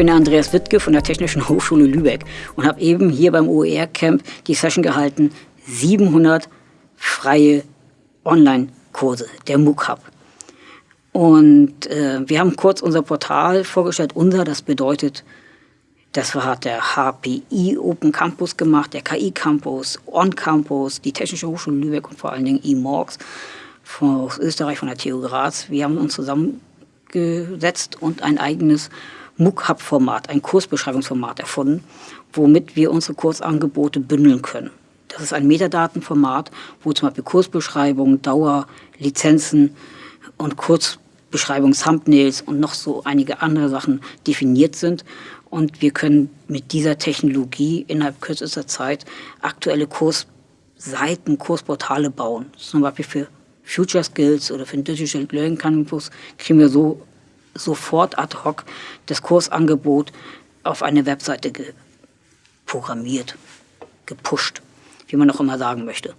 bin der Andreas Wittke von der Technischen Hochschule Lübeck und habe eben hier beim OER-Camp die Session gehalten, 700 freie Online-Kurse, der MOOC Hub. Und äh, wir haben kurz unser Portal vorgestellt. Unser, das bedeutet, das hat der HPI Open Campus gemacht, der KI Campus, On Campus, die Technische Hochschule Lübeck und vor allen Dingen eMorgs aus Österreich, von der TU Graz. Wir haben uns zusammengesetzt und ein eigenes MOOC-Hub-Format, ein Kursbeschreibungsformat erfunden, womit wir unsere Kursangebote bündeln können. Das ist ein Metadatenformat, wo zum Beispiel Kursbeschreibungen, Dauer, Lizenzen und Kurzbeschreibungen, Thumbnails und noch so einige andere Sachen definiert sind. Und wir können mit dieser Technologie innerhalb kürzester Zeit aktuelle Kursseiten, Kursportale bauen. Zum Beispiel für Future Skills oder für den Digital Learning Campus kriegen wir so sofort ad hoc das Kursangebot auf eine Webseite programmiert, gepusht, wie man auch immer sagen möchte.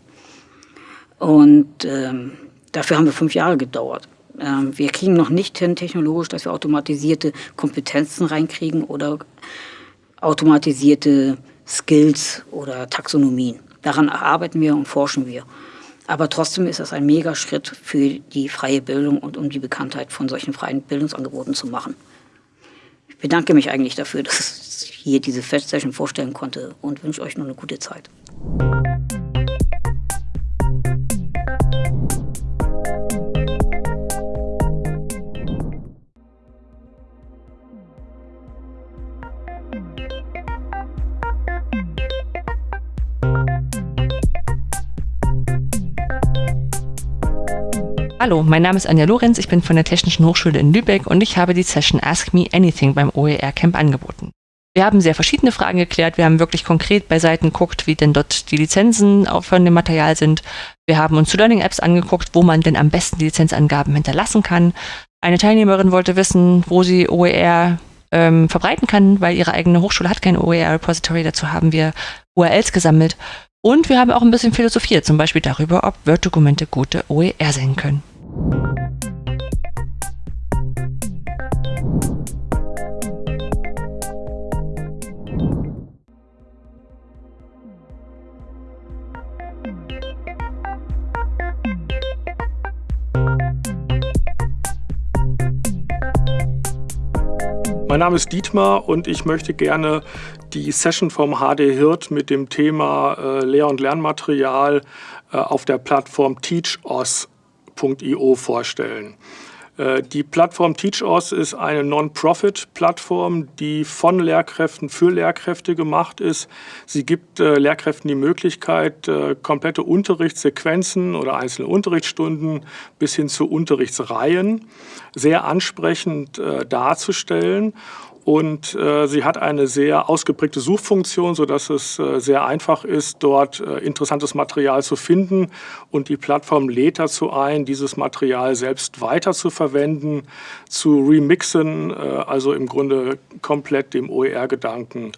Und ähm, dafür haben wir fünf Jahre gedauert. Ähm, wir kriegen noch nicht hin technologisch, dass wir automatisierte Kompetenzen reinkriegen oder automatisierte Skills oder Taxonomien. Daran arbeiten wir und forschen wir. Aber trotzdem ist das ein Megaschritt für die freie Bildung und um die Bekanntheit von solchen freien Bildungsangeboten zu machen. Ich bedanke mich eigentlich dafür, dass ich hier diese Festsession vorstellen konnte und wünsche euch noch eine gute Zeit. Hallo, mein Name ist Anja Lorenz, ich bin von der Technischen Hochschule in Lübeck und ich habe die Session Ask Me Anything beim OER Camp angeboten. Wir haben sehr verschiedene Fragen geklärt, wir haben wirklich konkret bei Seiten geguckt, wie denn dort die Lizenzen von dem Material sind. Wir haben uns zu Learning Apps angeguckt, wo man denn am besten die Lizenzangaben hinterlassen kann. Eine Teilnehmerin wollte wissen, wo sie OER ähm, verbreiten kann, weil ihre eigene Hochschule hat kein OER-Repository. Dazu haben wir URLs gesammelt. Und wir haben auch ein bisschen philosophiert, zum Beispiel darüber, ob Word-Dokumente gute OER sein können. Mein Name ist Dietmar und ich möchte gerne die Session vom HD Hirt mit dem Thema äh, Lehr- und Lernmaterial äh, auf der Plattform TeachOS Teachos.io vorstellen. Äh, die Plattform TeachOS ist eine Non-Profit-Plattform, die von Lehrkräften für Lehrkräfte gemacht ist. Sie gibt äh, Lehrkräften die Möglichkeit, äh, komplette Unterrichtssequenzen oder einzelne Unterrichtsstunden bis hin zu Unterrichtsreihen sehr ansprechend darzustellen und äh, sie hat eine sehr ausgeprägte Suchfunktion, sodass es äh, sehr einfach ist, dort äh, interessantes Material zu finden. Und die Plattform lädt dazu ein, dieses Material selbst weiter zu verwenden, zu remixen, äh, also im Grunde komplett dem OER-Gedanken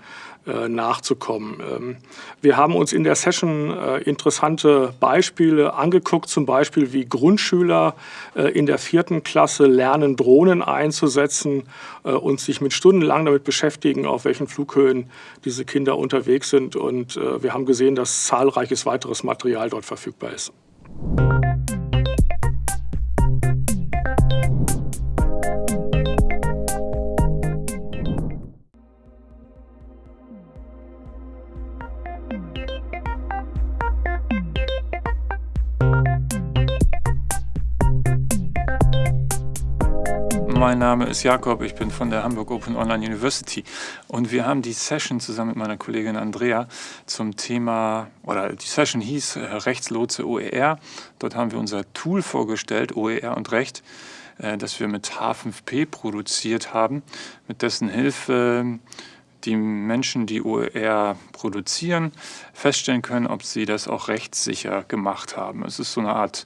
nachzukommen. Ähm, wir haben uns in der Session äh, interessante Beispiele angeguckt, zum Beispiel wie Grundschüler äh, in der vierten Klasse lernen, Drohnen einzusetzen und sich mit stundenlang damit beschäftigen, auf welchen Flughöhen diese Kinder unterwegs sind. Und wir haben gesehen, dass zahlreiches weiteres Material dort verfügbar ist. Mein Name ist Jakob, ich bin von der Hamburg Open Online University und wir haben die Session zusammen mit meiner Kollegin Andrea zum Thema, oder die Session hieß äh, Rechtslotse OER. Dort haben wir unser Tool vorgestellt, OER und Recht, äh, das wir mit H5P produziert haben, mit dessen Hilfe die Menschen, die OER produzieren, feststellen können, ob sie das auch rechtssicher gemacht haben. Es ist so eine Art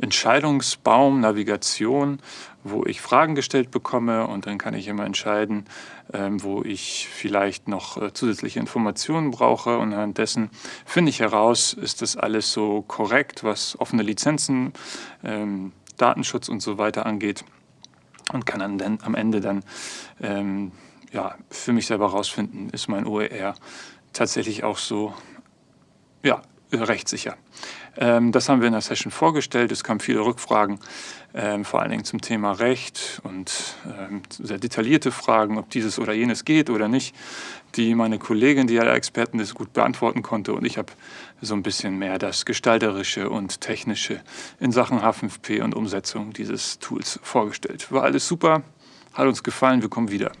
Entscheidungsbaum, Navigation, wo ich Fragen gestellt bekomme und dann kann ich immer entscheiden, ähm, wo ich vielleicht noch äh, zusätzliche Informationen brauche. Und anhand dessen finde ich heraus, ist das alles so korrekt, was offene Lizenzen, ähm, Datenschutz und so weiter angeht. Und kann dann am Ende dann ähm, ja, für mich selber herausfinden, ist mein OER tatsächlich auch so ja, rechtssicher. Ähm, das haben wir in der Session vorgestellt. Es kamen viele Rückfragen, ähm, vor allen Dingen zum Thema Recht und ähm, sehr detaillierte Fragen, ob dieses oder jenes geht oder nicht, die meine Kollegin, die ja der Expertin ist, gut beantworten konnte. Und ich habe so ein bisschen mehr das Gestalterische und Technische in Sachen H5P und Umsetzung dieses Tools vorgestellt. War alles super, hat uns gefallen, wir kommen wieder.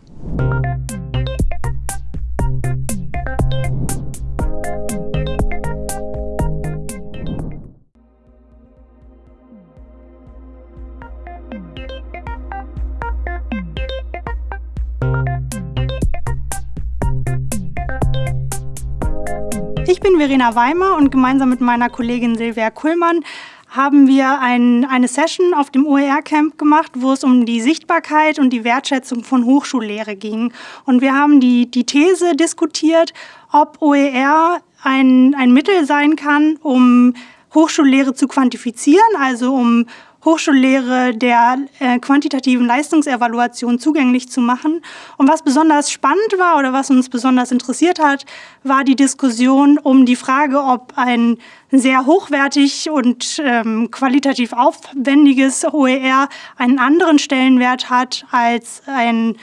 Verena Weimer und gemeinsam mit meiner Kollegin Silvia Kuhlmann haben wir ein, eine Session auf dem OER-Camp gemacht, wo es um die Sichtbarkeit und die Wertschätzung von Hochschullehre ging. Und wir haben die, die These diskutiert, ob OER ein, ein Mittel sein kann, um Hochschullehre zu quantifizieren, also um Hochschullehre der äh, quantitativen Leistungsevaluation zugänglich zu machen. Und was besonders spannend war oder was uns besonders interessiert hat, war die Diskussion um die Frage, ob ein sehr hochwertig und ähm, qualitativ aufwendiges OER einen anderen Stellenwert hat als ein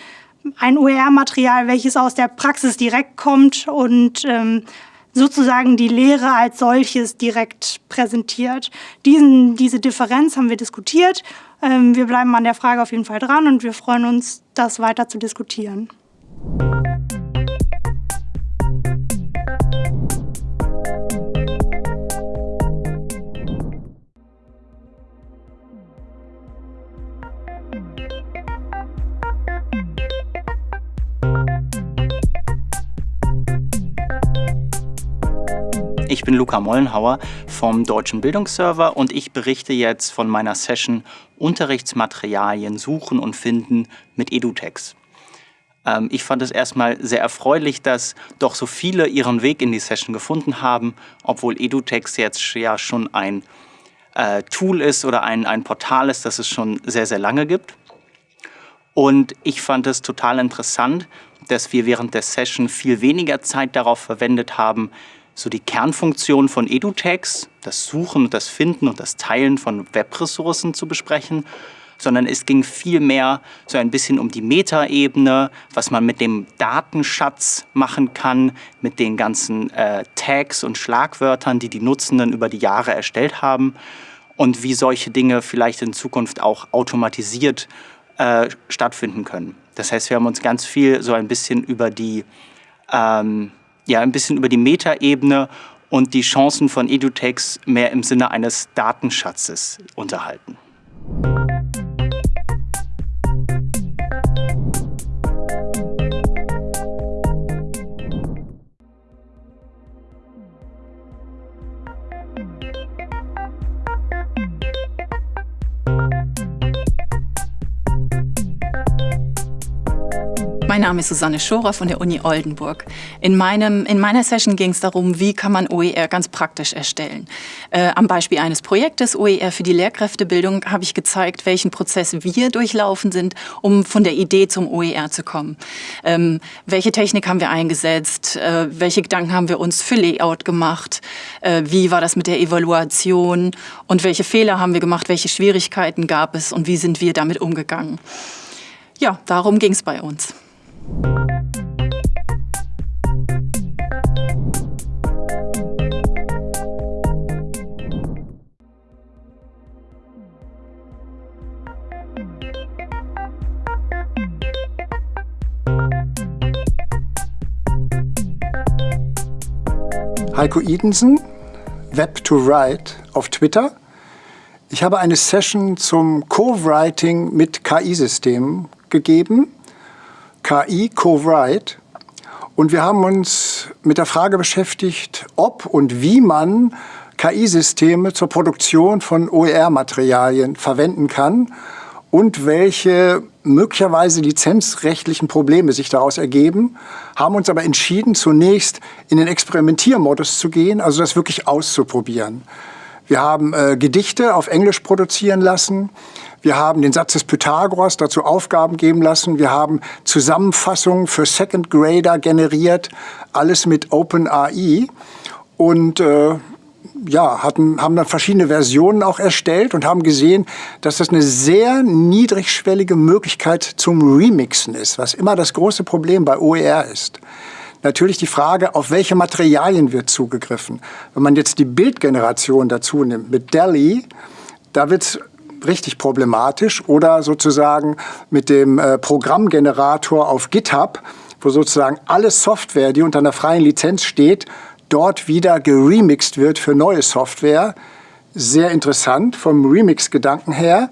ein OER-Material, welches aus der Praxis direkt kommt und ähm, sozusagen die Lehre als solches direkt präsentiert. Diesen, diese Differenz haben wir diskutiert. Ähm, wir bleiben an der Frage auf jeden Fall dran und wir freuen uns, das weiter zu diskutieren. Ich bin Luca Mollenhauer vom Deutschen Bildungsserver und ich berichte jetzt von meiner Session Unterrichtsmaterialien suchen und finden mit EduText. Ähm, ich fand es erstmal sehr erfreulich, dass doch so viele ihren Weg in die Session gefunden haben, obwohl EduText jetzt ja schon ein äh, Tool ist oder ein, ein Portal ist, das es schon sehr, sehr lange gibt. Und ich fand es total interessant, dass wir während der Session viel weniger Zeit darauf verwendet haben, so die Kernfunktion von EduText, das Suchen und das Finden und das Teilen von Webressourcen zu besprechen, sondern es ging vielmehr so ein bisschen um die Metaebene, was man mit dem Datenschatz machen kann, mit den ganzen äh, Tags und Schlagwörtern, die die Nutzenden über die Jahre erstellt haben und wie solche Dinge vielleicht in Zukunft auch automatisiert äh, stattfinden können. Das heißt, wir haben uns ganz viel so ein bisschen über die ähm, ja ein bisschen über die Metaebene und die Chancen von EduText mehr im Sinne eines Datenschatzes unterhalten. Name ist Susanne Schorer von der Uni Oldenburg. In, meinem, in meiner Session ging es darum, wie kann man OER ganz praktisch erstellen. Äh, am Beispiel eines Projektes OER für die Lehrkräftebildung habe ich gezeigt, welchen Prozess wir durchlaufen sind, um von der Idee zum OER zu kommen. Ähm, welche Technik haben wir eingesetzt? Äh, welche Gedanken haben wir uns für Layout gemacht? Äh, wie war das mit der Evaluation? Und welche Fehler haben wir gemacht? Welche Schwierigkeiten gab es? Und wie sind wir damit umgegangen? Ja, darum ging es bei uns. Heiko Idensen, Web to Write auf Twitter. Ich habe eine Session zum Co-Writing mit KI-Systemen gegeben. KI Co-Write. Und wir haben uns mit der Frage beschäftigt, ob und wie man KI-Systeme zur Produktion von OER-Materialien verwenden kann und welche möglicherweise lizenzrechtlichen Probleme sich daraus ergeben, haben uns aber entschieden, zunächst in den Experimentiermodus zu gehen, also das wirklich auszuprobieren. Wir haben äh, Gedichte auf Englisch produzieren lassen. Wir haben den Satz des Pythagoras dazu Aufgaben geben lassen. Wir haben Zusammenfassungen für Second Grader generiert. Alles mit OpenAI. Und äh, ja, hatten, haben dann verschiedene Versionen auch erstellt und haben gesehen, dass das eine sehr niedrigschwellige Möglichkeit zum Remixen ist, was immer das große Problem bei OER ist. Natürlich die Frage, auf welche Materialien wird zugegriffen. Wenn man jetzt die Bildgeneration dazu nimmt mit DALI, da wird es richtig problematisch oder sozusagen mit dem äh, Programmgenerator auf GitHub, wo sozusagen alle Software, die unter einer freien Lizenz steht, dort wieder geremixed wird für neue Software. Sehr interessant vom Remix-Gedanken her.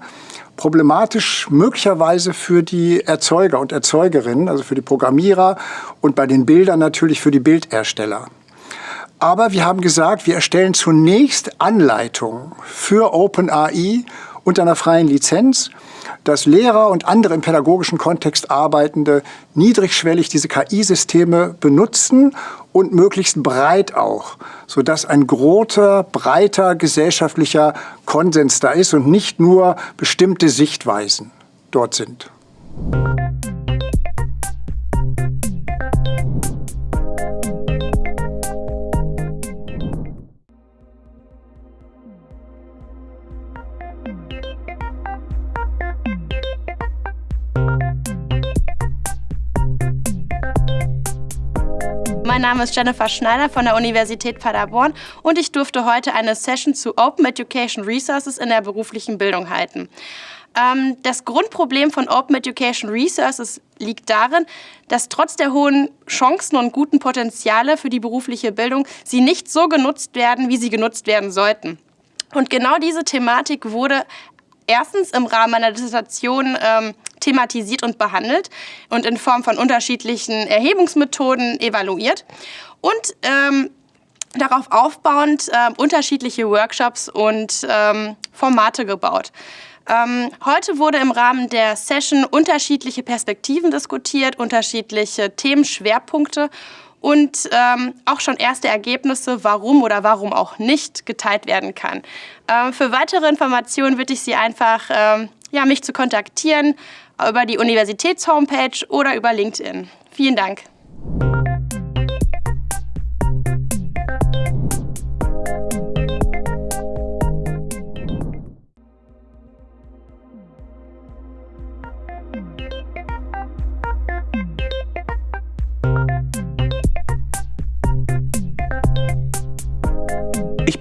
Problematisch möglicherweise für die Erzeuger und Erzeugerinnen, also für die Programmierer und bei den Bildern natürlich für die Bildersteller. Aber wir haben gesagt, wir erstellen zunächst Anleitungen für OpenAI unter einer freien Lizenz dass Lehrer und andere im pädagogischen Kontext Arbeitende niedrigschwellig diese KI-Systeme benutzen und möglichst breit auch, sodass ein großer, breiter gesellschaftlicher Konsens da ist und nicht nur bestimmte Sichtweisen dort sind. Mein Name ist Jennifer Schneider von der Universität Paderborn und ich durfte heute eine Session zu Open Education Resources in der beruflichen Bildung halten. Ähm, das Grundproblem von Open Education Resources liegt darin, dass trotz der hohen Chancen und guten Potenziale für die berufliche Bildung sie nicht so genutzt werden, wie sie genutzt werden sollten. Und genau diese Thematik wurde erstens im Rahmen meiner Dissertation ähm, thematisiert und behandelt und in Form von unterschiedlichen Erhebungsmethoden evaluiert und ähm, darauf aufbauend äh, unterschiedliche Workshops und ähm, Formate gebaut. Ähm, heute wurde im Rahmen der Session unterschiedliche Perspektiven diskutiert, unterschiedliche Themenschwerpunkte und ähm, auch schon erste Ergebnisse, warum oder warum auch nicht geteilt werden kann. Ähm, für weitere Informationen bitte ich Sie einfach, ähm, ja, mich zu kontaktieren über die Universitätshomepage oder über LinkedIn. Vielen Dank.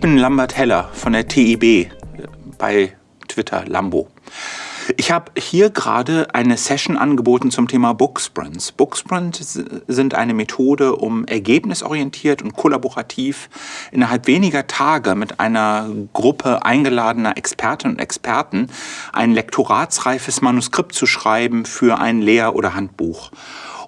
Bin Lambert Heller von der TIB bei Twitter Lambo. Ich habe hier gerade eine Session angeboten zum Thema Booksprints. Booksprints sind eine Methode, um ergebnisorientiert und kollaborativ innerhalb weniger Tage mit einer Gruppe eingeladener Expertinnen und Experten ein lektoratsreifes Manuskript zu schreiben für ein Lehr- oder Handbuch.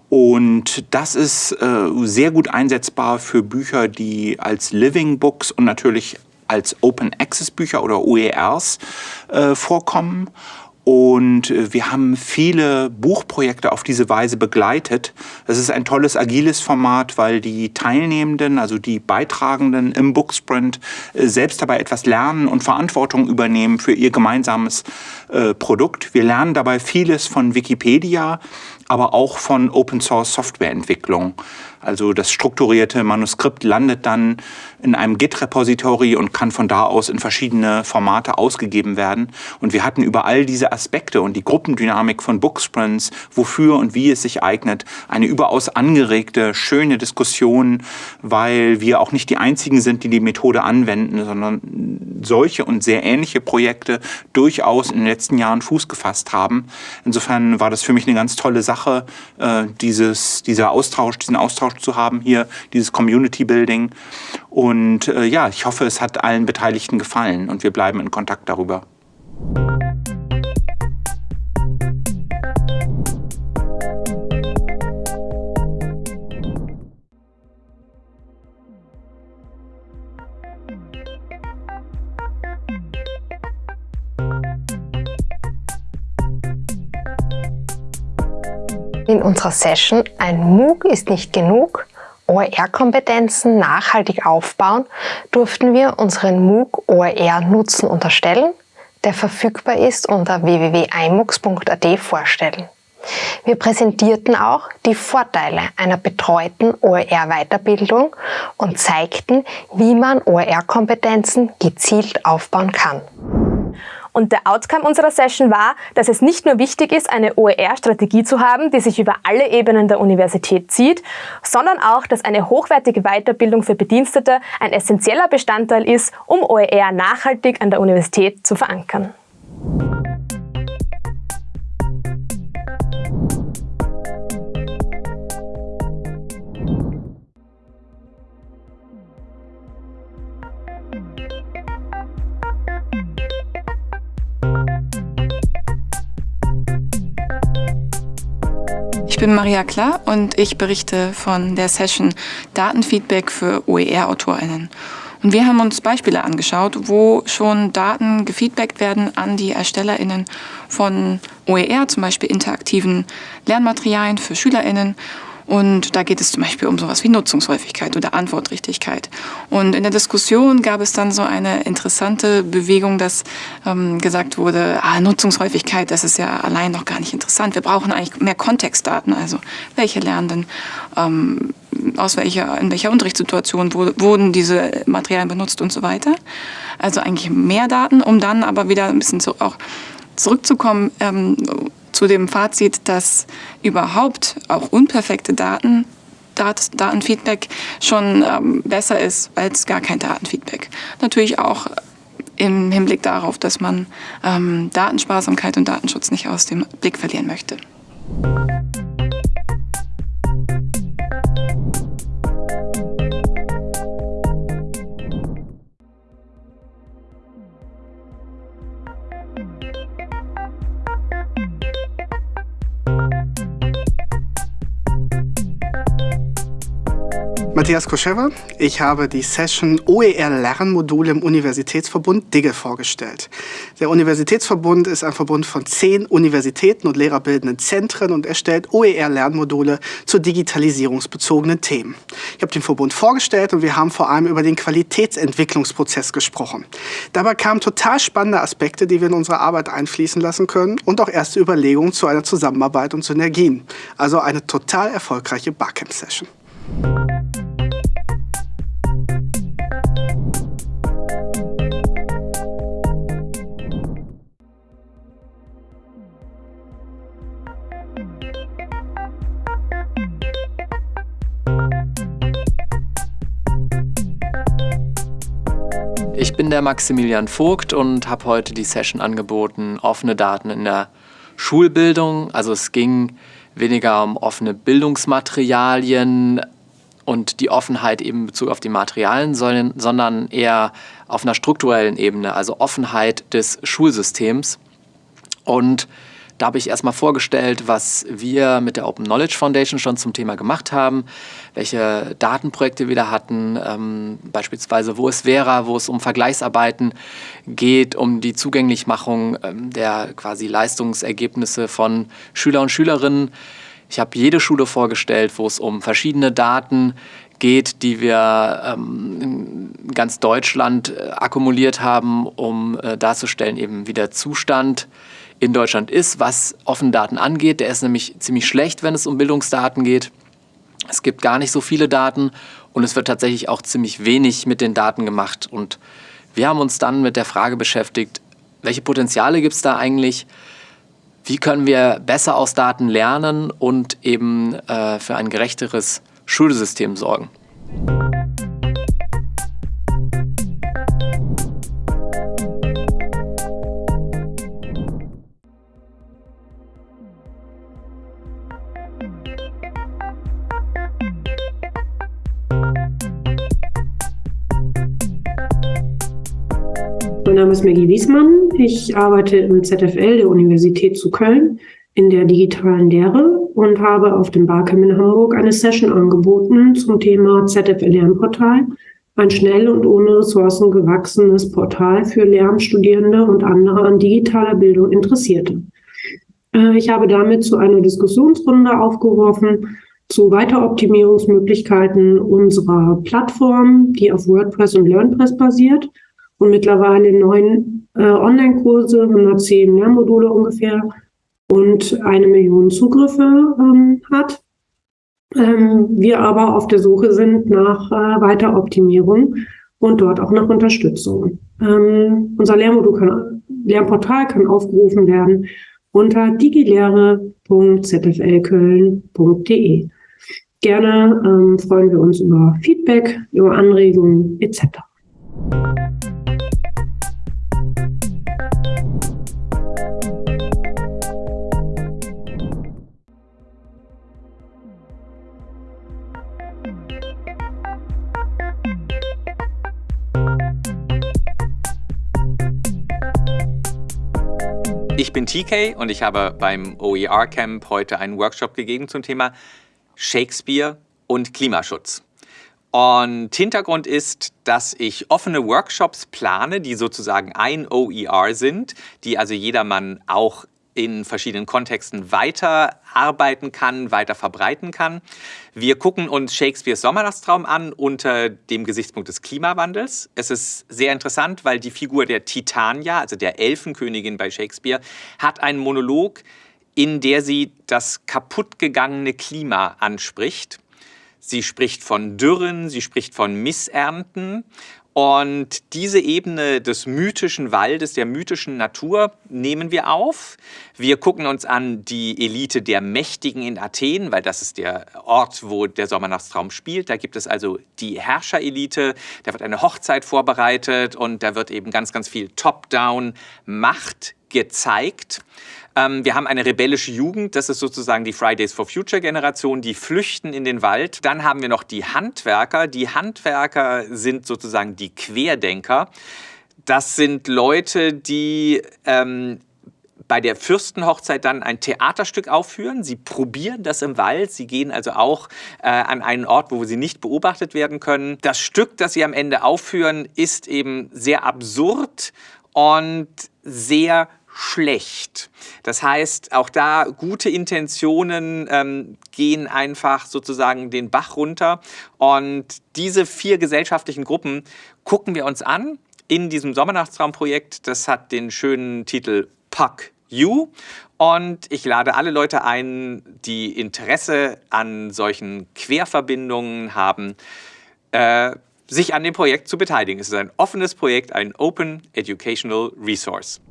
Und das ist äh, sehr gut einsetzbar für Bücher, die als Living Books und natürlich als Open Access Bücher oder OERs äh, vorkommen. Und äh, wir haben viele Buchprojekte auf diese Weise begleitet. Es ist ein tolles agiles Format, weil die Teilnehmenden, also die Beitragenden im Booksprint, äh, selbst dabei etwas lernen und Verantwortung übernehmen für ihr gemeinsames äh, Produkt. Wir lernen dabei vieles von Wikipedia, aber auch von Open Source Softwareentwicklung. Also das strukturierte Manuskript landet dann in einem Git-Repository und kann von da aus in verschiedene Formate ausgegeben werden. Und wir hatten über all diese Aspekte und die Gruppendynamik von Booksprints, wofür und wie es sich eignet, eine überaus angeregte, schöne Diskussion, weil wir auch nicht die einzigen sind, die die Methode anwenden, sondern solche und sehr ähnliche Projekte durchaus in den letzten Jahren Fuß gefasst haben. Insofern war das für mich eine ganz tolle Sache, äh, dieses, dieser Austausch, diesen Austausch zu haben hier, dieses Community Building. Und äh, ja, ich hoffe, es hat allen Beteiligten gefallen und wir bleiben in Kontakt darüber. In unserer Session Ein MOOC ist nicht genug OER-Kompetenzen nachhaltig aufbauen, durften wir unseren MOOC OER Nutzen unterstellen, der verfügbar ist unter www.imux.at vorstellen. Wir präsentierten auch die Vorteile einer betreuten OER-Weiterbildung und zeigten, wie man OER-Kompetenzen gezielt aufbauen kann. Und der Outcome unserer Session war, dass es nicht nur wichtig ist, eine OER-Strategie zu haben, die sich über alle Ebenen der Universität zieht, sondern auch, dass eine hochwertige Weiterbildung für Bedienstete ein essentieller Bestandteil ist, um OER nachhaltig an der Universität zu verankern. Ich bin Maria Klar und ich berichte von der Session Datenfeedback für OER-AutorInnen. Und wir haben uns Beispiele angeschaut, wo schon Daten gefeedbackt werden an die ErstellerInnen von OER, zum Beispiel interaktiven Lernmaterialien für SchülerInnen und da geht es zum Beispiel um sowas wie Nutzungshäufigkeit oder Antwortrichtigkeit. Und in der Diskussion gab es dann so eine interessante Bewegung, dass ähm, gesagt wurde, ah, Nutzungshäufigkeit, das ist ja allein noch gar nicht interessant. Wir brauchen eigentlich mehr Kontextdaten, also welche Lernenden, ähm, aus welcher, in welcher Unterrichtssituation wo, wurden diese Materialien benutzt und so weiter. Also eigentlich mehr Daten, um dann aber wieder ein bisschen so auch zurückzukommen ähm, zu dem Fazit, dass überhaupt auch unperfekte Daten Dat Datenfeedback schon ähm, besser ist als gar kein Datenfeedback. Natürlich auch im Hinblick darauf, dass man ähm, Datensparsamkeit und Datenschutz nicht aus dem Blick verlieren möchte. Matthias Koschewa. Ich habe die Session OER Lernmodule im Universitätsverbund DIGGE vorgestellt. Der Universitätsverbund ist ein Verbund von zehn Universitäten und lehrerbildenden Zentren und erstellt OER Lernmodule zu digitalisierungsbezogenen Themen. Ich habe den Verbund vorgestellt und wir haben vor allem über den Qualitätsentwicklungsprozess gesprochen. Dabei kamen total spannende Aspekte, die wir in unsere Arbeit einfließen lassen können und auch erste Überlegungen zu einer Zusammenarbeit und Synergien. Also eine total erfolgreiche Barcamp-Session. Ich bin der Maximilian Vogt und habe heute die Session angeboten, offene Daten in der Schulbildung. Also es ging weniger um offene Bildungsmaterialien und die Offenheit eben in Bezug auf die Materialien, sondern eher auf einer strukturellen Ebene, also Offenheit des Schulsystems. Und da habe ich erstmal vorgestellt, was wir mit der Open Knowledge Foundation schon zum Thema gemacht haben, welche Datenprojekte wir da hatten, ähm, beispielsweise wo es wäre, wo es um Vergleichsarbeiten geht, um die Zugänglichmachung ähm, der quasi Leistungsergebnisse von Schüler und Schülerinnen. Ich habe jede Schule vorgestellt, wo es um verschiedene Daten geht, die wir ähm, in ganz Deutschland äh, akkumuliert haben, um äh, darzustellen, eben wie der Zustand in Deutschland ist, was offene Daten angeht. Der ist nämlich ziemlich schlecht, wenn es um Bildungsdaten geht. Es gibt gar nicht so viele Daten und es wird tatsächlich auch ziemlich wenig mit den Daten gemacht. Und wir haben uns dann mit der Frage beschäftigt, welche Potenziale gibt es da eigentlich? Wie können wir besser aus Daten lernen und eben äh, für ein gerechteres Schulsystem sorgen? Mein Name ist Maggie Wiesmann. Ich arbeite im ZFL der Universität zu Köln in der digitalen Lehre und habe auf dem Barcamp in Hamburg eine Session angeboten zum Thema ZFL Lernportal, ein schnell und ohne Ressourcen gewachsenes Portal für Lernstudierende und andere an digitaler Bildung Interessierte. Äh, ich habe damit zu einer Diskussionsrunde aufgerufen, zu Weiteroptimierungsmöglichkeiten unserer Plattform, die auf WordPress und LearnPress basiert und mittlerweile neun äh, Online-Kurse, 110 Lernmodule ungefähr und eine Million Zugriffe ähm, hat. Ähm, wir aber auf der Suche sind nach äh, Weiteroptimierung und dort auch nach Unterstützung. Ähm, unser Lehrmodul kann, Lernportal kann aufgerufen werden unter digilehre.zflköln.de. Gerne ähm, freuen wir uns über Feedback, über Anregungen etc. Ich bin TK und ich habe beim OER Camp heute einen Workshop gegeben zum Thema Shakespeare und Klimaschutz. Und Hintergrund ist, dass ich offene Workshops plane, die sozusagen ein OER sind, die also jedermann auch in verschiedenen Kontexten weiterarbeiten kann, weiter verbreiten kann. Wir gucken uns Shakespeares Sommernachtstraum an unter dem Gesichtspunkt des Klimawandels. Es ist sehr interessant, weil die Figur der Titania, also der Elfenkönigin bei Shakespeare, hat einen Monolog, in der sie das kaputtgegangene Klima anspricht. Sie spricht von Dürren, sie spricht von Missernten und diese Ebene des mythischen Waldes, der mythischen Natur nehmen wir auf. Wir gucken uns an die Elite der Mächtigen in Athen, weil das ist der Ort, wo der Sommernachtstraum spielt. Da gibt es also die Herrscherelite, da wird eine Hochzeit vorbereitet und da wird eben ganz, ganz viel Top-Down-Macht gezeigt. Ähm, wir haben eine rebellische Jugend, das ist sozusagen die Fridays for Future Generation, die flüchten in den Wald. Dann haben wir noch die Handwerker. Die Handwerker sind sozusagen die Querdenker. Das sind Leute, die ähm, bei der Fürstenhochzeit dann ein Theaterstück aufführen. Sie probieren das im Wald. Sie gehen also auch äh, an einen Ort, wo sie nicht beobachtet werden können. Das Stück, das sie am Ende aufführen, ist eben sehr absurd und sehr schlecht. Das heißt, auch da gute Intentionen ähm, gehen einfach sozusagen den Bach runter. Und diese vier gesellschaftlichen Gruppen gucken wir uns an in diesem Sommernachtsraumprojekt. Das hat den schönen Titel Puck You. Und ich lade alle Leute ein, die Interesse an solchen Querverbindungen haben, äh, sich an dem Projekt zu beteiligen. Es ist ein offenes Projekt, ein Open Educational Resource.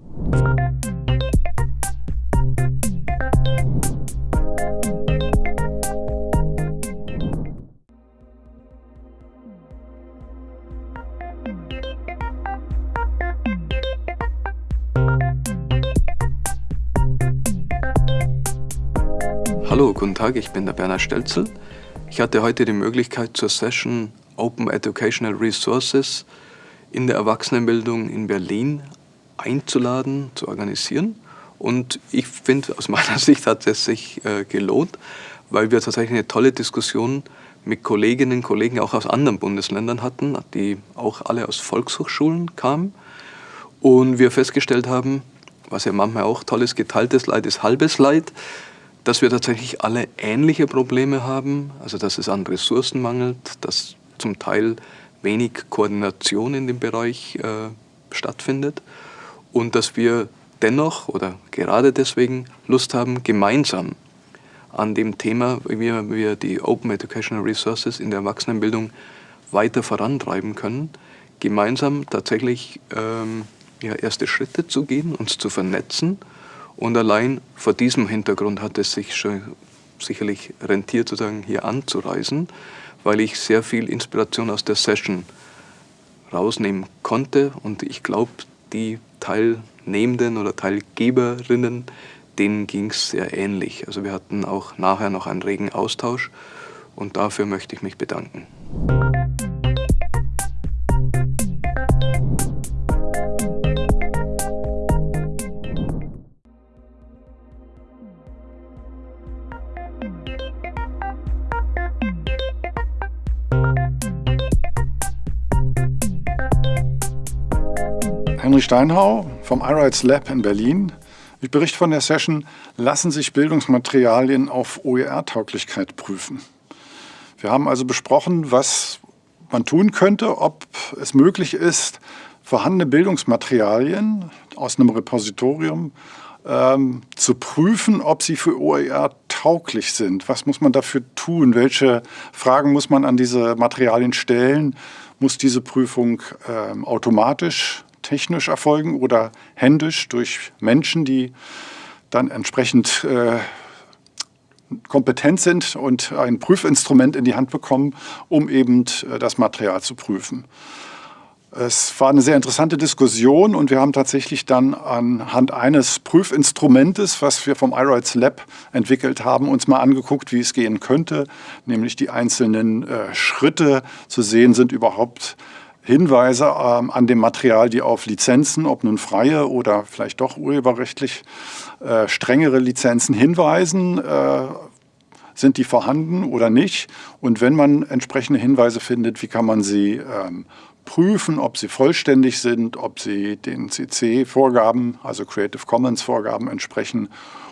Hallo, guten Tag, ich bin der Bernhard Stelzel. Ich hatte heute die Möglichkeit zur Session Open Educational Resources in der Erwachsenenbildung in Berlin einzuladen, zu organisieren. Und ich finde, aus meiner Sicht hat es sich äh, gelohnt, weil wir tatsächlich eine tolle Diskussion mit Kolleginnen und Kollegen auch aus anderen Bundesländern hatten, die auch alle aus Volkshochschulen kamen. Und wir festgestellt haben, was ja manchmal auch toll ist, geteiltes Leid ist halbes Leid dass wir tatsächlich alle ähnliche Probleme haben, also dass es an Ressourcen mangelt, dass zum Teil wenig Koordination in dem Bereich äh, stattfindet und dass wir dennoch oder gerade deswegen Lust haben, gemeinsam an dem Thema, wie wir die Open Educational Resources in der Erwachsenenbildung weiter vorantreiben können, gemeinsam tatsächlich ähm, ja, erste Schritte zu gehen, uns zu vernetzen und allein vor diesem Hintergrund hat es sich schon sicherlich rentiert, sozusagen hier anzureisen, weil ich sehr viel Inspiration aus der Session rausnehmen konnte. Und ich glaube, die Teilnehmenden oder Teilgeberinnen, denen ging es sehr ähnlich. Also wir hatten auch nachher noch einen regen Austausch und dafür möchte ich mich bedanken. Henry Steinhau vom iRights Lab in Berlin. Ich berichte von der Session, lassen sich Bildungsmaterialien auf OER-Tauglichkeit prüfen. Wir haben also besprochen, was man tun könnte, ob es möglich ist, vorhandene Bildungsmaterialien aus einem Repositorium ähm, zu prüfen, ob sie für OER tauglich sind. Was muss man dafür tun? Welche Fragen muss man an diese Materialien stellen? Muss diese Prüfung ähm, automatisch, technisch erfolgen oder händisch durch Menschen, die dann entsprechend äh, kompetent sind und ein Prüfinstrument in die Hand bekommen, um eben äh, das Material zu prüfen. Es war eine sehr interessante Diskussion und wir haben tatsächlich dann anhand eines Prüfinstrumentes, was wir vom iRights Lab entwickelt haben, uns mal angeguckt, wie es gehen könnte, nämlich die einzelnen äh, Schritte zu sehen, sind überhaupt Hinweise ähm, an dem Material, die auf Lizenzen, ob nun freie oder vielleicht doch urheberrechtlich äh, strengere Lizenzen hinweisen. Äh, sind die vorhanden oder nicht? Und wenn man entsprechende Hinweise findet, wie kann man sie ähm, prüfen, ob sie vollständig sind, ob sie den CC-Vorgaben, also Creative Commons-Vorgaben entsprechen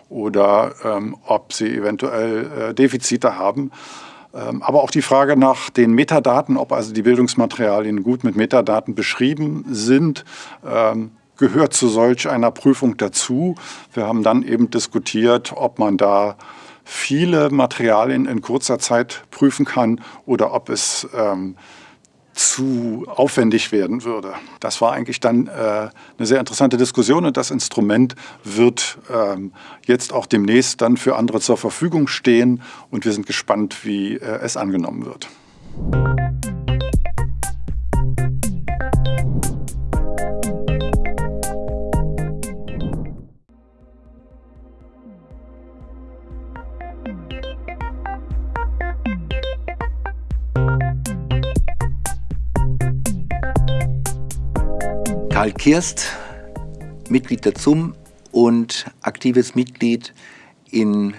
oder ähm, ob sie eventuell äh, Defizite haben. Ähm, aber auch die Frage nach den Metadaten, ob also die Bildungsmaterialien gut mit Metadaten beschrieben sind, ähm, gehört zu solch einer Prüfung dazu. Wir haben dann eben diskutiert, ob man da viele Materialien in kurzer Zeit prüfen kann oder ob es ähm, zu aufwendig werden würde. Das war eigentlich dann äh, eine sehr interessante Diskussion und das Instrument wird ähm, jetzt auch demnächst dann für andere zur Verfügung stehen und wir sind gespannt, wie äh, es angenommen wird. Karl Kirst, Mitglied der ZUM und aktives Mitglied in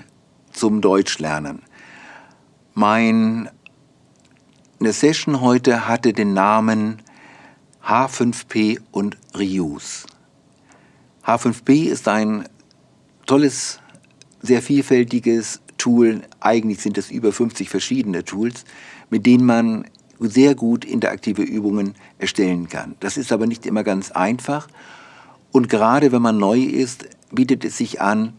zum Deutschlernen. Meine Session heute hatte den Namen H5P und Reuse. H5P ist ein tolles, sehr vielfältiges Tool. Eigentlich sind es über 50 verschiedene Tools, mit denen man sehr gut interaktive Übungen erstellen kann. Das ist aber nicht immer ganz einfach. Und gerade wenn man neu ist, bietet es sich an,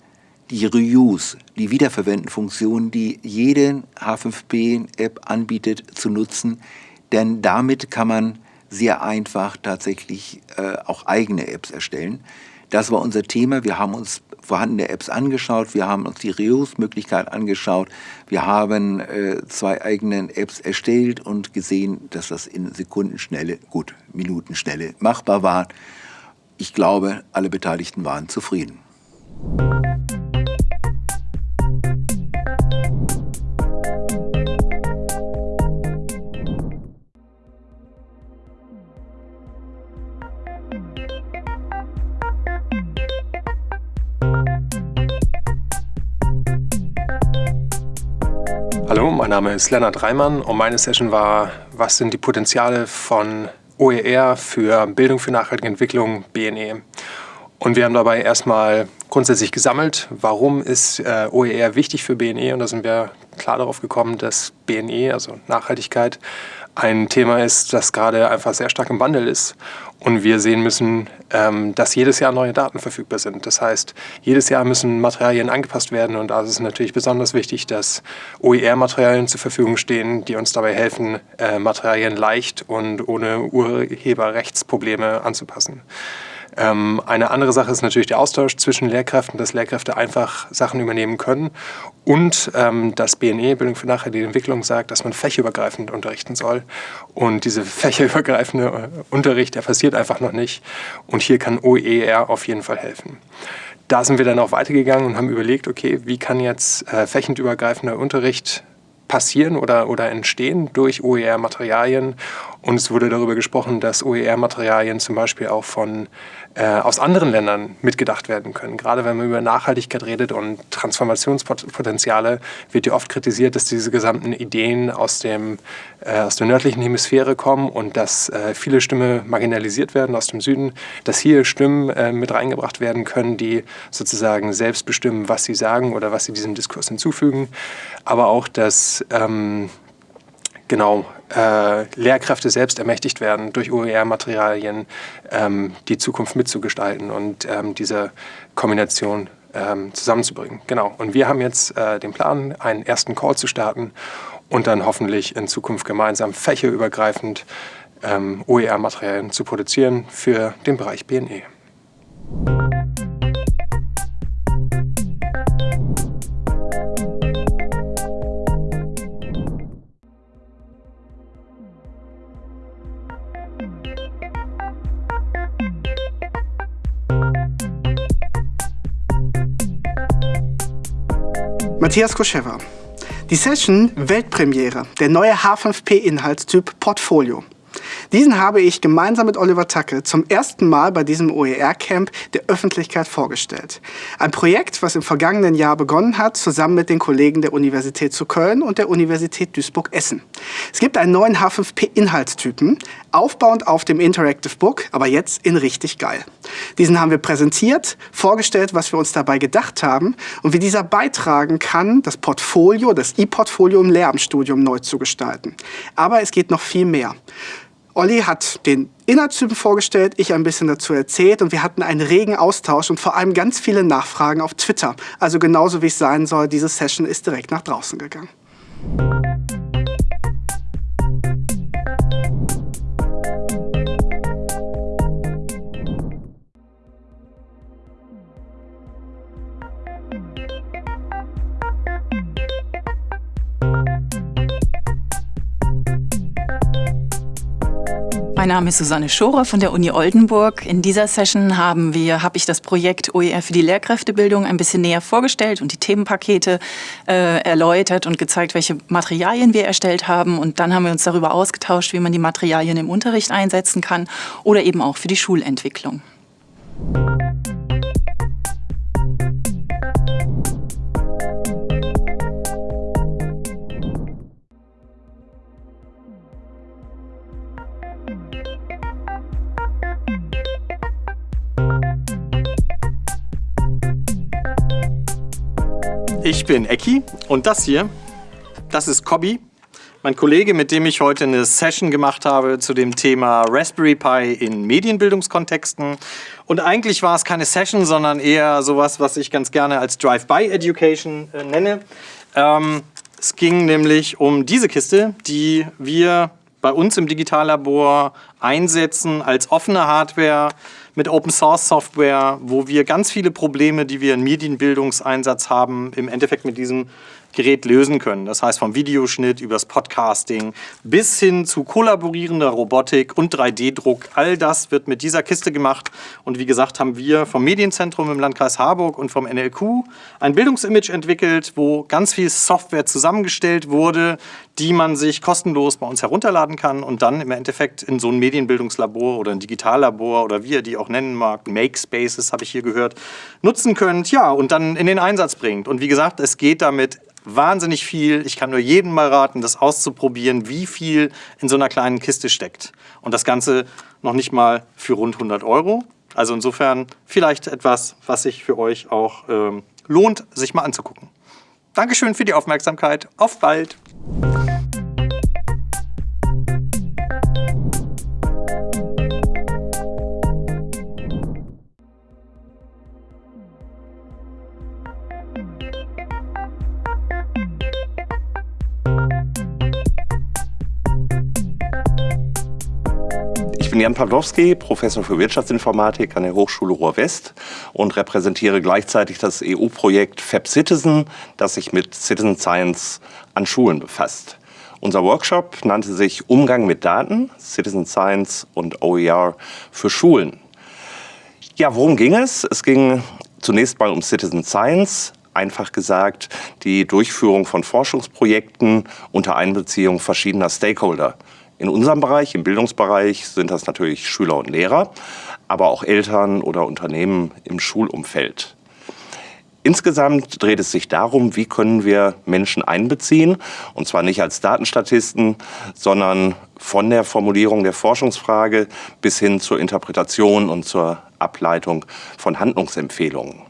die Reuse, die Wiederverwenden-Funktion, die jede H5P-App anbietet, zu nutzen. Denn damit kann man sehr einfach tatsächlich äh, auch eigene Apps erstellen. Das war unser Thema. Wir haben uns vorhandene Apps angeschaut, wir haben uns die Reuse-Möglichkeit angeschaut, wir haben äh, zwei eigene Apps erstellt und gesehen, dass das in Sekundenschnelle, gut, Minutenschnelle machbar war. Ich glaube, alle Beteiligten waren zufrieden. Name ist Lennart Reimann und meine Session war, was sind die Potenziale von OER für Bildung für nachhaltige Entwicklung, BNE. Und wir haben dabei erstmal grundsätzlich gesammelt, warum ist äh, OER wichtig für BNE und da sind wir klar darauf gekommen, dass BNE, also Nachhaltigkeit, ein Thema ist, das gerade einfach sehr stark im Wandel ist und wir sehen müssen, ähm, dass jedes Jahr neue Daten verfügbar sind. Das heißt, jedes Jahr müssen Materialien angepasst werden und da ist es natürlich besonders wichtig, dass OER-Materialien zur Verfügung stehen, die uns dabei helfen, äh, Materialien leicht und ohne Urheberrechtsprobleme anzupassen. Ähm, eine andere Sache ist natürlich der Austausch zwischen Lehrkräften, dass Lehrkräfte einfach Sachen übernehmen können und ähm, dass BNE, Bildung für nachhaltige Entwicklung, sagt, dass man fächerübergreifend unterrichten soll. Und diese fächerübergreifende äh, Unterricht, der passiert einfach noch nicht. Und hier kann OER auf jeden Fall helfen. Da sind wir dann auch weitergegangen und haben überlegt, okay, wie kann jetzt äh, fächenübergreifender Unterricht passieren oder, oder entstehen durch OER-Materialien. Und es wurde darüber gesprochen, dass OER-Materialien zum Beispiel auch von, äh, aus anderen Ländern mitgedacht werden können. Gerade wenn man über Nachhaltigkeit redet und Transformationspotenziale, wird ja oft kritisiert, dass diese gesamten Ideen aus, dem, äh, aus der nördlichen Hemisphäre kommen und dass äh, viele Stimmen marginalisiert werden aus dem Süden, dass hier Stimmen äh, mit reingebracht werden können, die sozusagen selbst bestimmen, was sie sagen oder was sie diesem Diskurs hinzufügen. Aber auch, dass ähm, genau äh, Lehrkräfte selbst ermächtigt werden, durch OER-Materialien ähm, die Zukunft mitzugestalten und ähm, diese Kombination ähm, zusammenzubringen. Genau. Und wir haben jetzt äh, den Plan, einen ersten Call zu starten und dann hoffentlich in Zukunft gemeinsam fächerübergreifend ähm, OER-Materialien zu produzieren für den Bereich BNE. Matthias Koschewa. Die Session Weltpremiere, der neue H5P-Inhaltstyp Portfolio. Diesen habe ich gemeinsam mit Oliver Tacke zum ersten Mal bei diesem OER-Camp der Öffentlichkeit vorgestellt. Ein Projekt, was im vergangenen Jahr begonnen hat, zusammen mit den Kollegen der Universität zu Köln und der Universität Duisburg-Essen. Es gibt einen neuen H5P-Inhaltstypen, aufbauend auf dem Interactive Book, aber jetzt in richtig geil. Diesen haben wir präsentiert, vorgestellt, was wir uns dabei gedacht haben und wie dieser beitragen kann, das Portfolio, das E-Portfolio im Lehramtsstudium neu zu gestalten. Aber es geht noch viel mehr. Olli hat den Inhaltstypen vorgestellt, ich ein bisschen dazu erzählt und wir hatten einen regen Austausch und vor allem ganz viele Nachfragen auf Twitter. Also genauso wie es sein soll, diese Session ist direkt nach draußen gegangen. Mein Name ist Susanne Schorer von der Uni Oldenburg. In dieser Session haben wir, habe ich das Projekt OER für die Lehrkräftebildung ein bisschen näher vorgestellt und die Themenpakete äh, erläutert und gezeigt, welche Materialien wir erstellt haben. Und dann haben wir uns darüber ausgetauscht, wie man die Materialien im Unterricht einsetzen kann oder eben auch für die Schulentwicklung. Ich bin Ecki und das hier, das ist Cobby, mein Kollege, mit dem ich heute eine Session gemacht habe zu dem Thema Raspberry Pi in Medienbildungskontexten. Und eigentlich war es keine Session, sondern eher sowas, was ich ganz gerne als Drive-by-Education äh, nenne. Ähm, es ging nämlich um diese Kiste, die wir bei uns im Digitallabor einsetzen als offene Hardware mit Open Source Software, wo wir ganz viele Probleme, die wir in Medienbildungseinsatz haben, im Endeffekt mit diesem Gerät lösen können. Das heißt vom Videoschnitt übers Podcasting bis hin zu kollaborierender Robotik und 3D-Druck. All das wird mit dieser Kiste gemacht. Und wie gesagt, haben wir vom Medienzentrum im Landkreis Harburg und vom NLQ ein Bildungsimage entwickelt, wo ganz viel Software zusammengestellt wurde, die man sich kostenlos bei uns herunterladen kann und dann im Endeffekt in so ein Medienbildungslabor oder ein Digitallabor oder wie ihr die auch nennen mag, Makespaces habe ich hier gehört, nutzen könnt, ja, und dann in den Einsatz bringt. Und wie gesagt, es geht damit wahnsinnig viel. Ich kann nur jedem mal raten, das auszuprobieren, wie viel in so einer kleinen Kiste steckt. Und das Ganze noch nicht mal für rund 100 Euro. Also insofern vielleicht etwas, was sich für euch auch ähm, lohnt, sich mal anzugucken. Dankeschön für die Aufmerksamkeit. Auf bald! Bin Jan Pawlowski, Professor für Wirtschaftsinformatik an der Hochschule Ruhr-West und repräsentiere gleichzeitig das EU-Projekt Fab Citizen, das sich mit Citizen Science an Schulen befasst. Unser Workshop nannte sich Umgang mit Daten, Citizen Science und OER für Schulen. Ja, worum ging es? Es ging zunächst mal um Citizen Science, einfach gesagt die Durchführung von Forschungsprojekten unter Einbeziehung verschiedener Stakeholder In unserem Bereich, im Bildungsbereich, sind das natürlich Schüler und Lehrer, aber auch Eltern oder Unternehmen im Schulumfeld. Insgesamt dreht es sich darum, wie können wir Menschen einbeziehen, und zwar nicht als Datenstatisten, sondern von der Formulierung der Forschungsfrage bis hin zur Interpretation und zur Ableitung von Handlungsempfehlungen.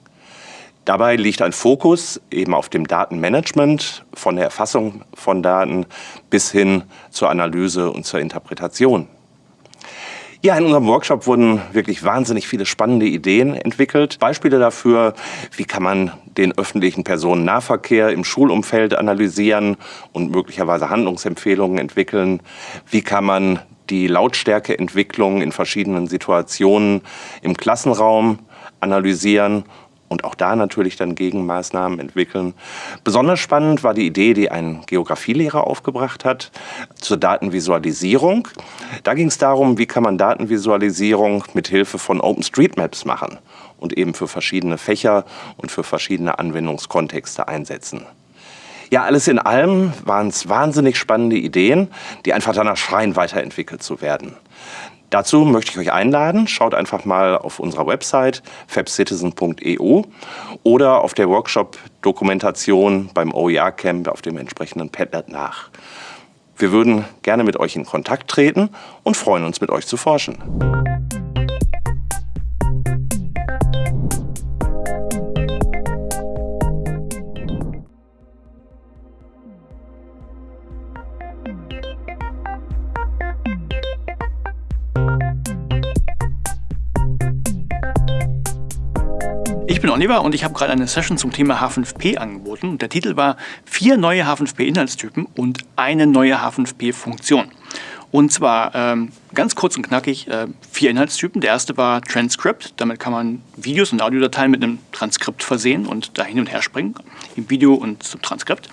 Dabei liegt ein Fokus eben auf dem Datenmanagement, von der Erfassung von Daten bis hin zur Analyse und zur Interpretation. Ja, in unserem Workshop wurden wirklich wahnsinnig viele spannende Ideen entwickelt. Beispiele dafür, wie kann man den öffentlichen Personennahverkehr im Schulumfeld analysieren und möglicherweise Handlungsempfehlungen entwickeln. Wie kann man die Lautstärkeentwicklung in verschiedenen Situationen im Klassenraum analysieren und auch da natürlich dann Gegenmaßnahmen entwickeln. Besonders spannend war die Idee, die ein Geografielehrer aufgebracht hat, zur Datenvisualisierung. Da ging es darum, wie kann man Datenvisualisierung mit Hilfe von OpenStreetMaps machen und eben für verschiedene Fächer und für verschiedene Anwendungskontexte einsetzen. Ja, alles in allem waren es wahnsinnig spannende Ideen, die einfach danach schreien, weiterentwickelt zu werden. Dazu möchte ich euch einladen, schaut einfach mal auf unserer Website fabcitizen.eu oder auf der Workshop-Dokumentation beim OER-Camp auf dem entsprechenden Padlet nach. Wir würden gerne mit euch in Kontakt treten und freuen uns, mit euch zu forschen. Ich bin Oliver und ich habe gerade eine Session zum Thema H5P angeboten. Der Titel war vier neue H5P-Inhaltstypen und eine neue H5P-Funktion. Und zwar ähm, ganz kurz und knackig äh, vier Inhaltstypen. Der erste war Transcript. Damit kann man Videos und Audiodateien mit einem Transkript versehen und da hin und her springen, im Video und zum Transkript.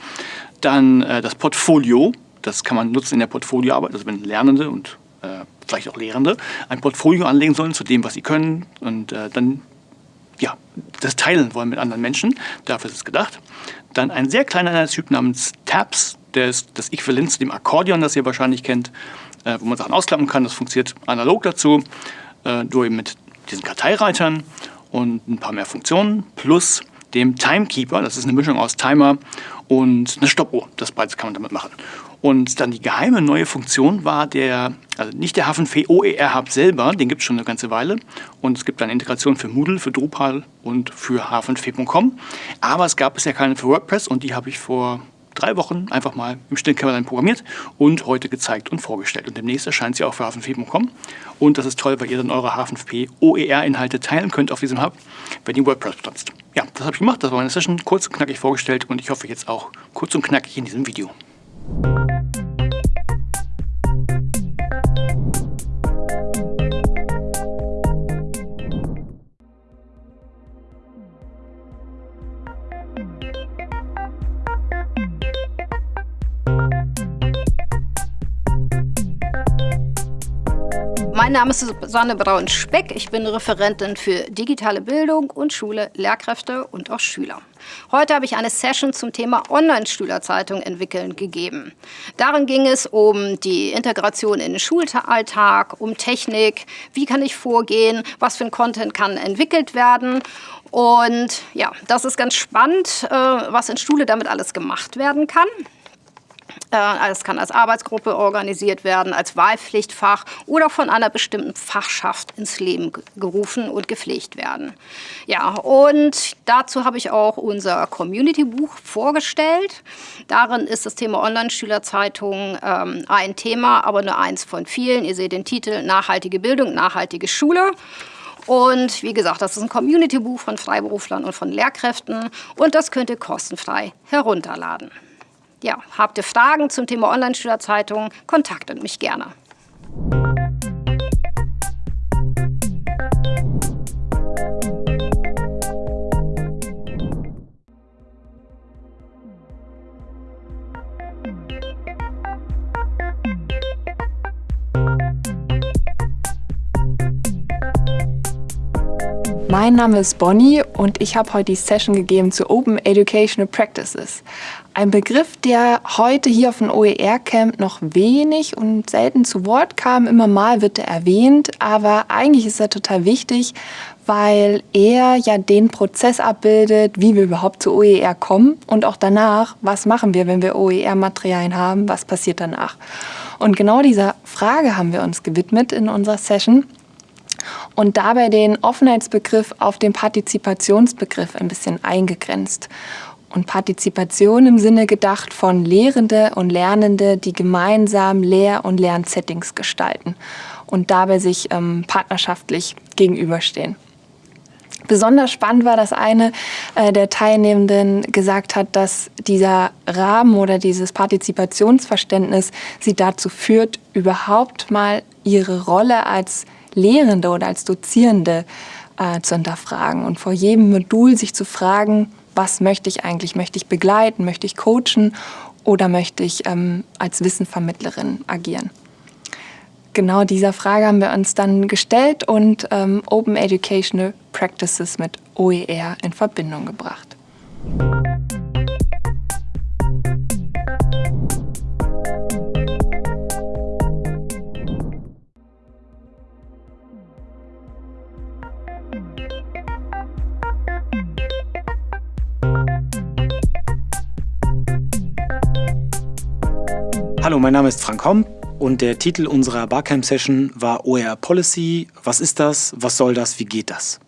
Dann äh, das Portfolio. Das kann man nutzen in der Portfolioarbeit, also wenn Lernende und äh, vielleicht auch Lehrende ein Portfolio anlegen sollen zu dem, was sie können und äh, dann ja, das teilen wollen mit anderen Menschen. Dafür ist es gedacht. Dann ein sehr kleiner Inhaltstyp namens Tabs. Der ist das Äquivalent zu dem Akkordeon, das ihr wahrscheinlich kennt, äh, wo man Sachen ausklappen kann. Das funktioniert analog dazu, äh, nur eben mit diesen Karteireitern und ein paar mehr Funktionen, plus dem Timekeeper. Das ist eine Mischung aus Timer und eine Stoppuhr. Das beides kann man damit machen. Und dann die geheime neue Funktion war der, also nicht der H5P OER Hub selber, den gibt es schon eine ganze Weile. Und es gibt eine Integration für Moodle, für Drupal und für h5p.com. Aber es gab bisher keine für WordPress und die habe ich vor drei Wochen einfach mal im stillen Kämmerlein programmiert und heute gezeigt und vorgestellt. Und demnächst erscheint sie auch für h5p.com. Und das ist toll, weil ihr dann eure H5p OER-Inhalte teilen könnt auf diesem Hub, wenn ihr WordPress benutzt. Ja, das habe ich gemacht. Das war meine Session, kurz und knackig vorgestellt und ich hoffe jetzt auch kurz und knackig in diesem Video. Thank you Mein Name ist Susanne Braun-Speck. Ich bin Referentin für digitale Bildung und Schule, Lehrkräfte und auch Schüler. Heute habe ich eine Session zum Thema Online-Schülerzeitung entwickeln gegeben. Darin ging es um die Integration in den Schulalltag, um Technik, wie kann ich vorgehen, was für ein Content kann entwickelt werden. Und ja, das ist ganz spannend, äh, was in Schule damit alles gemacht werden kann. Äh, es kann als Arbeitsgruppe organisiert werden, als Wahlpflichtfach oder von einer bestimmten Fachschaft ins Leben gerufen und gepflegt werden. Ja, und dazu habe ich auch unser Community-Buch vorgestellt. Darin ist das Thema Online-Schülerzeitung ähm, ein Thema, aber nur eins von vielen. Ihr seht den Titel Nachhaltige Bildung, nachhaltige Schule. Und wie gesagt, das ist ein Community-Buch von Freiberuflern und von Lehrkräften und das könnt ihr kostenfrei herunterladen. Ja, habt ihr Fragen zum Thema Online-Schülerzeitung, kontaktet mich gerne. Mein Name ist Bonnie und ich habe heute die Session gegeben zu Open Educational Practices. Ein Begriff, der heute hier auf dem OER-Camp noch wenig und selten zu Wort kam. Immer mal wird er erwähnt, aber eigentlich ist er total wichtig, weil er ja den Prozess abbildet, wie wir überhaupt zu OER kommen und auch danach, was machen wir, wenn wir OER-Materialien haben, was passiert danach. Und genau dieser Frage haben wir uns gewidmet in unserer Session und dabei den Offenheitsbegriff auf den Partizipationsbegriff ein bisschen eingegrenzt. Und Partizipation im Sinne gedacht von Lehrende und Lernende, die gemeinsam Lehr- und Lernsettings gestalten und dabei sich ähm, partnerschaftlich gegenüberstehen. Besonders spannend war, dass eine äh, der Teilnehmenden gesagt hat, dass dieser Rahmen oder dieses Partizipationsverständnis sie dazu führt, überhaupt mal ihre Rolle als Lehrende oder als Dozierende äh, zu hinterfragen und vor jedem Modul sich zu fragen, was möchte ich eigentlich? Möchte ich begleiten? Möchte ich coachen? Oder möchte ich ähm, als Wissenvermittlerin agieren? Genau dieser Frage haben wir uns dann gestellt und ähm, Open Educational Practices mit OER in Verbindung gebracht. Hallo, mein Name ist Frank Homm und der Titel unserer Barcamp-Session war OER Policy. Was ist das? Was soll das? Wie geht das?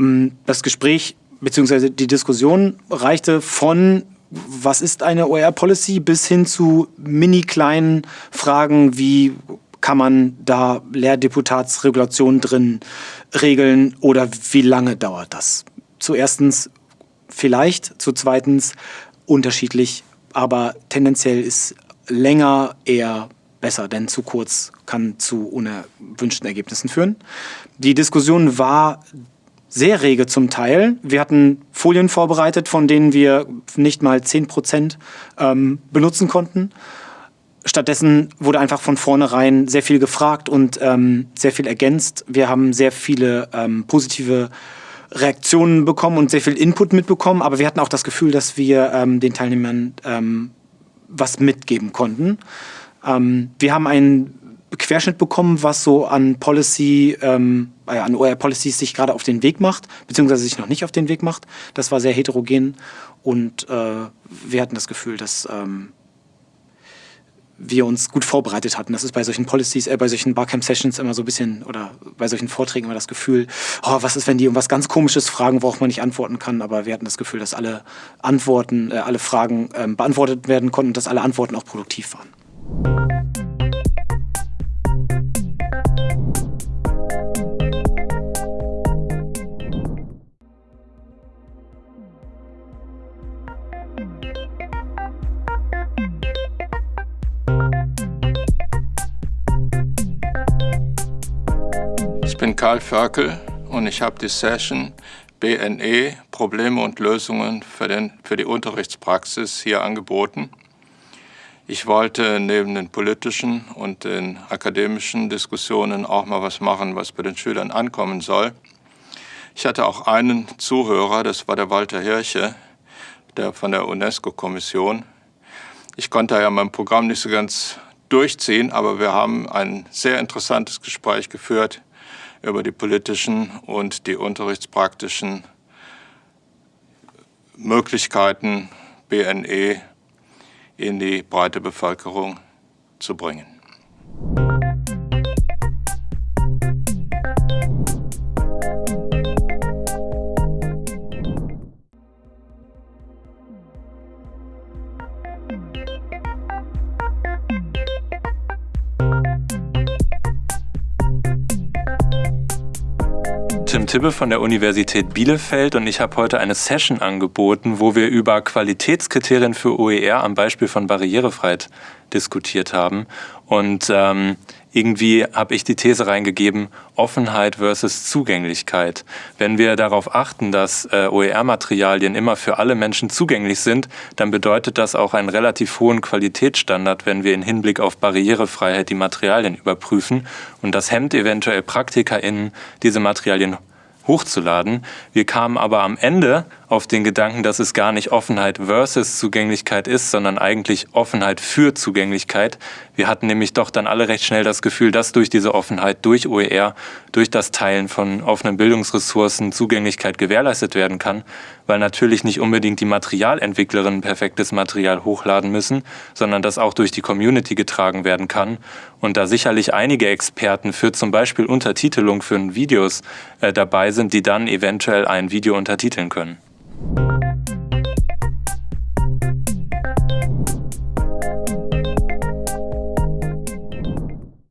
Ähm, das Gespräch bzw. die Diskussion reichte von was ist eine OER Policy bis hin zu mini kleinen Fragen wie kann man da Lehrdeputatsregulationen drin regeln oder wie lange dauert das? Zuerstens vielleicht, zu zweitens unterschiedlich, aber tendenziell ist länger eher besser, denn zu kurz kann zu unerwünschten Ergebnissen führen. Die Diskussion war sehr rege zum Teil. Wir hatten Folien vorbereitet, von denen wir nicht mal 10 Prozent ähm, benutzen konnten. Stattdessen wurde einfach von vornherein sehr viel gefragt und ähm, sehr viel ergänzt. Wir haben sehr viele ähm, positive Reaktionen bekommen und sehr viel Input mitbekommen, aber wir hatten auch das Gefühl, dass wir ähm, den Teilnehmern ähm, was mitgeben konnten. Ähm, wir haben einen Querschnitt bekommen, was so an Policy, ähm, äh, an OER Policies sich gerade auf den Weg macht, beziehungsweise sich noch nicht auf den Weg macht. Das war sehr heterogen und äh, wir hatten das Gefühl, dass ähm, wir uns gut vorbereitet hatten. Das ist bei solchen Policies, äh, bei solchen Barcamp-Sessions immer so ein bisschen, oder bei solchen Vorträgen immer das Gefühl, oh, was ist, wenn die um was ganz Komisches fragen, worauf man nicht antworten kann. Aber wir hatten das Gefühl, dass alle Antworten, äh, alle Fragen äh, beantwortet werden konnten und dass alle Antworten auch produktiv waren. Karl Förkel und ich habe die Session BNE Probleme und Lösungen für, den, für die Unterrichtspraxis hier angeboten. Ich wollte neben den politischen und den akademischen Diskussionen auch mal was machen, was bei den Schülern ankommen soll. Ich hatte auch einen Zuhörer, das war der Walter Hirche, der von der UNESCO-Kommission. Ich konnte ja mein Programm nicht so ganz durchziehen, aber wir haben ein sehr interessantes Gespräch geführt über die politischen und die unterrichtspraktischen Möglichkeiten, BNE in die breite Bevölkerung zu bringen. Tim Tibbe von der Universität Bielefeld und ich habe heute eine Session angeboten, wo wir über Qualitätskriterien für OER am Beispiel von Barrierefreiheit diskutiert haben. Und ähm, irgendwie habe ich die These reingegeben, Offenheit versus Zugänglichkeit. Wenn wir darauf achten, dass äh, OER-Materialien immer für alle Menschen zugänglich sind, dann bedeutet das auch einen relativ hohen Qualitätsstandard, wenn wir in Hinblick auf Barrierefreiheit die Materialien überprüfen. Und das hemmt eventuell PraktikerInnen, diese Materialien hochzuladen. Wir kamen aber am Ende auf den Gedanken, dass es gar nicht Offenheit versus Zugänglichkeit ist, sondern eigentlich Offenheit für Zugänglichkeit. Wir hatten nämlich doch dann alle recht schnell das Gefühl, dass durch diese Offenheit, durch OER, durch das Teilen von offenen Bildungsressourcen Zugänglichkeit gewährleistet werden kann, weil natürlich nicht unbedingt die Materialentwicklerinnen perfektes Material hochladen müssen, sondern das auch durch die Community getragen werden kann und da sicherlich einige Experten für zum Beispiel Untertitelung für Videos äh, dabei sind, die dann eventuell ein Video untertiteln können.